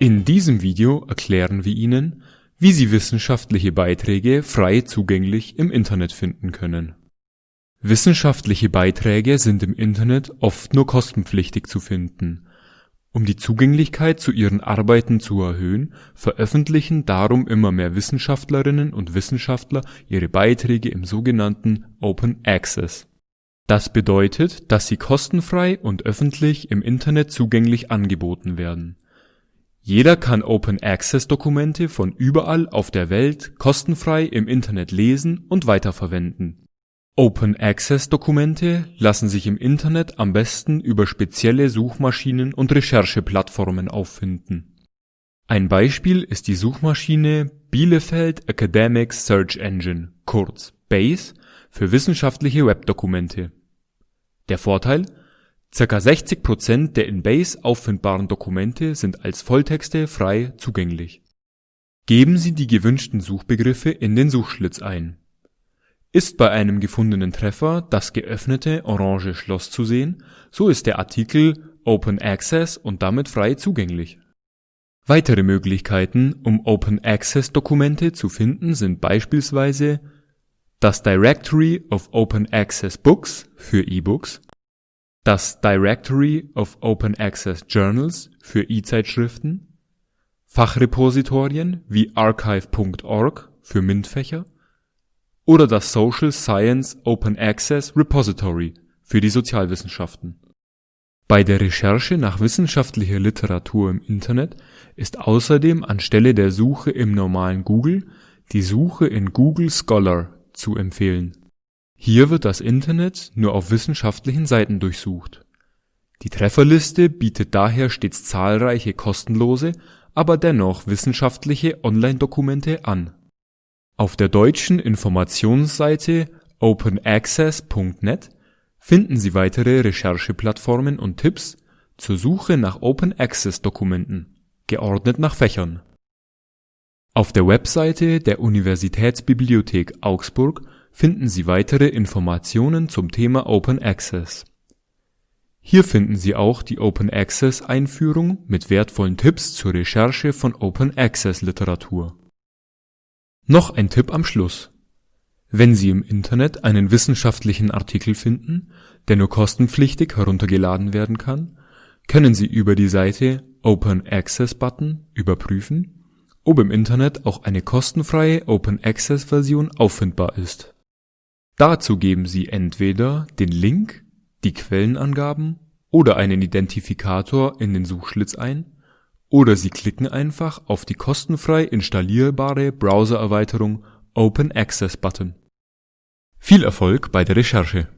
In diesem Video erklären wir Ihnen, wie Sie wissenschaftliche Beiträge frei zugänglich im Internet finden können. Wissenschaftliche Beiträge sind im Internet oft nur kostenpflichtig zu finden. Um die Zugänglichkeit zu ihren Arbeiten zu erhöhen, veröffentlichen darum immer mehr Wissenschaftlerinnen und Wissenschaftler ihre Beiträge im sogenannten Open Access. Das bedeutet, dass sie kostenfrei und öffentlich im Internet zugänglich angeboten werden. Jeder kann Open-Access-Dokumente von überall auf der Welt kostenfrei im Internet lesen und weiterverwenden. Open-Access-Dokumente lassen sich im Internet am besten über spezielle Suchmaschinen und Rechercheplattformen auffinden. Ein Beispiel ist die Suchmaschine Bielefeld Academic Search Engine kurz BASE für wissenschaftliche Webdokumente. Der Vorteil: Circa 60 Prozent der in BASE auffindbaren Dokumente sind als Volltexte frei zugänglich. Geben Sie die gewünschten Suchbegriffe in den Suchschlitz ein. Ist bei einem gefundenen Treffer das geöffnete orange Schloss zu sehen, so ist der Artikel Open Access und damit frei zugänglich. Weitere Möglichkeiten, um Open-Access-Dokumente zu finden sind beispielsweise das Directory of Open Access Books für E-Books, das Directory of Open Access Journals für E-Zeitschriften, Fachrepositorien wie archive.org für MINT-Fächer oder das Social Science Open Access Repository für die Sozialwissenschaften. Bei der Recherche nach wissenschaftlicher Literatur im Internet ist außerdem anstelle der Suche im normalen Google die Suche in Google Scholar zu empfehlen. Hier wird das Internet nur auf wissenschaftlichen Seiten durchsucht. Die Trefferliste bietet daher stets zahlreiche kostenlose, aber dennoch wissenschaftliche Online-Dokumente an. Auf der deutschen Informationsseite openaccess.net finden Sie weitere Rechercheplattformen und Tipps zur Suche nach Open-Access-Dokumenten, geordnet nach Fächern. Auf der Webseite der Universitätsbibliothek Augsburg finden Sie weitere Informationen zum Thema Open Access. Hier finden Sie auch die Open-Access-Einführung mit wertvollen Tipps zur Recherche von Open-Access-Literatur. Noch ein Tipp am Schluss: Wenn Sie im Internet einen wissenschaftlichen Artikel finden, der nur kostenpflichtig heruntergeladen werden kann, können Sie über die Seite Open Access Button überprüfen, ob im Internet auch eine kostenfreie Open-Access-Version auffindbar ist Dazu geben Sie entweder den Link, die Quellenangaben oder einen Identifikator in den Suchschlitz ein, oder Sie klicken einfach auf die kostenfrei installierbare Browsererweiterung Open Access Button. Viel Erfolg bei der Recherche